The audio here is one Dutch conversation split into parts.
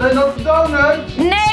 Zijn dat donuts? Nee,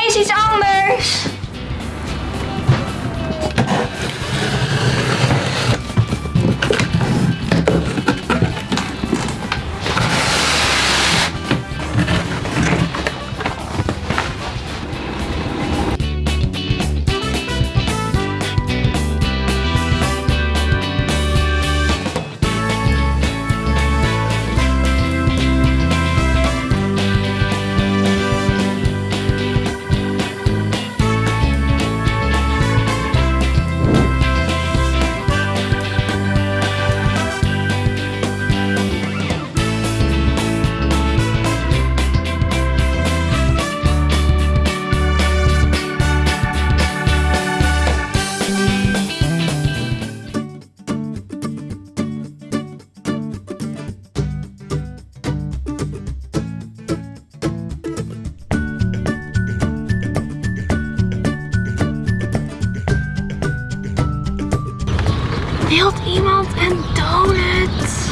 Wilt iemand een donut? Oké.